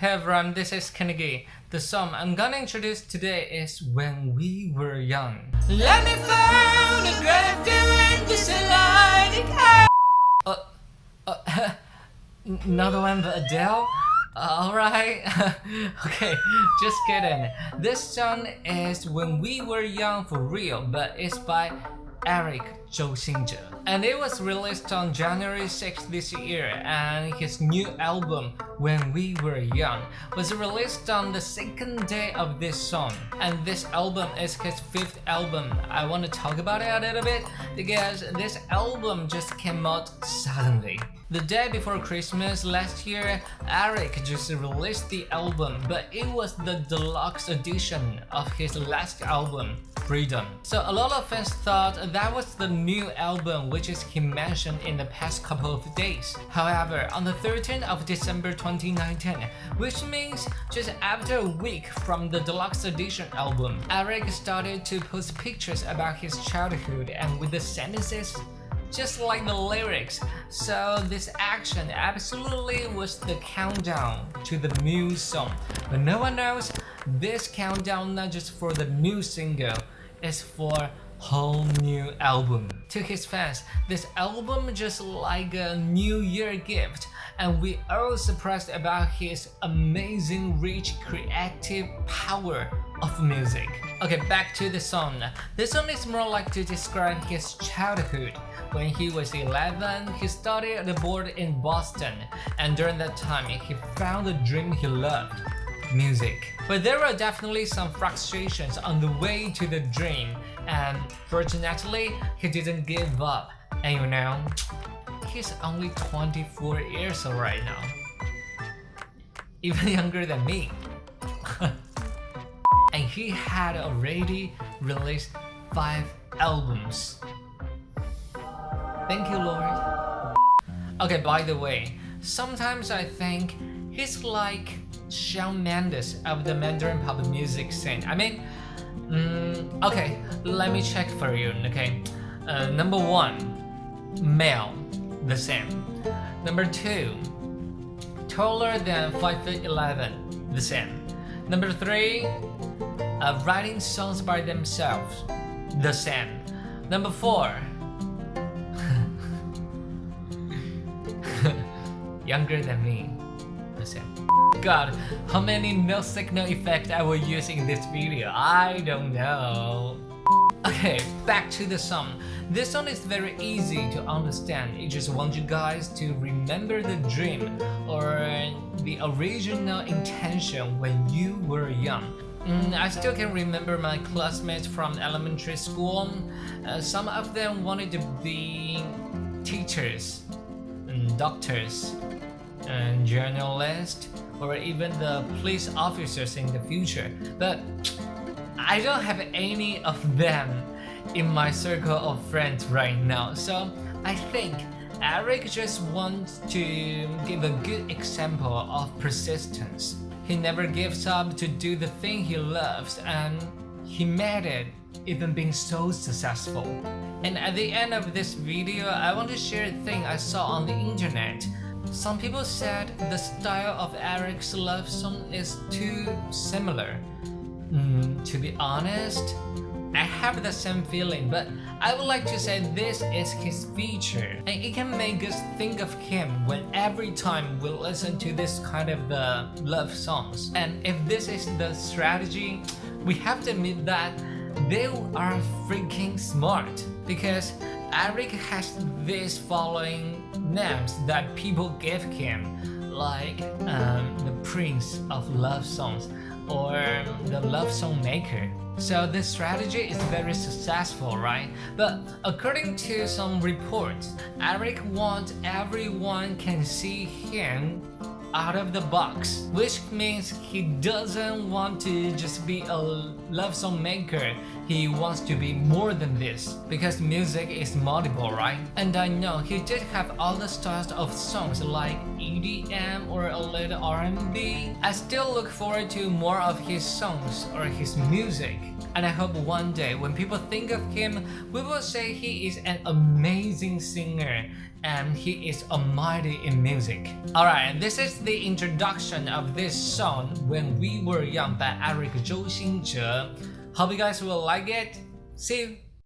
Hey everyone, this is Kennedy. The song I'm gonna introduce today is When We Were Young. Let me find a grave during this lighting uh, uh, Not the one but Adele? Alright, okay, just kidding. This song is When We Were Young for real, but it's by Eric Xingzhe. And it was released on January 6 this year and his new album When We Were Young was released on the second day of this song. And this album is his fifth album. I want to talk about it a little bit because this album just came out suddenly. The day before Christmas last year, Eric just released the album, but it was the deluxe edition of his last album, Freedom. So a lot of fans thought that was the new album which is he mentioned in the past couple of days. However, on the 13th of December 2019, which means just after a week from the deluxe edition album, Eric started to post pictures about his childhood and with the sentences just like the lyrics. So this action absolutely was the countdown to the new song. But no one knows this countdown not just for the new single, it's for whole new album. To his fans, this album just like a new year gift and we are surprised about his amazing rich creative power of music. Okay, back to the song. This song is more like to describe his childhood. When he was 11, he studied abroad in Boston, and during that time, he found the dream he loved music. But there were definitely some frustrations on the way to the dream, and fortunately, he didn't give up. And you know, he's only 24 years old right now. Even younger than me. and he had already released 5 albums. Thank you, Lord. Okay, by the way, sometimes I think he's like Shawn Mendes of the Mandarin pop music scene. I mean, mm, okay, let me check for you, okay? Uh, number one, male, the same. Number two, taller than 5 feet 11, the same. Number three, uh, writing songs by themselves, the same. Number four, younger than me. Listen. God, how many no signal effects I will use in this video? I don't know. Okay, back to the song. This song is very easy to understand. I just want you guys to remember the dream or the original intention when you were young. Mm, I still can remember my classmates from elementary school. Uh, some of them wanted to be teachers, and doctors, and journalists, or even the police officers in the future. But I don't have any of them in my circle of friends right now. So I think Eric just wants to give a good example of persistence. He never gives up to do the thing he loves and he made it even being so successful. And at the end of this video, I want to share a thing I saw on the internet some people said the style of Eric's love song is too similar. Mm, to be honest, I have the same feeling, but I would like to say this is his feature, and it can make us think of him when every time we listen to this kind of the love songs. And if this is the strategy, we have to admit that they are freaking smart because Eric has these following names that people give him like um, the Prince of Love Songs or the Love Song Maker. So this strategy is very successful, right? But according to some reports, Eric wants everyone can see him out of the box, which means he doesn't want to just be a love song maker, he wants to be more than this, because music is multiple, right? And I know he did have other styles of songs like EDM or a little R&B. I still look forward to more of his songs or his music and I hope one day when people think of him, we will say he is an amazing singer and he is almighty in music. Alright, this is the introduction of this song When We Were Young by Eric Zhou Xingzhe. Hope you guys will like it. See you!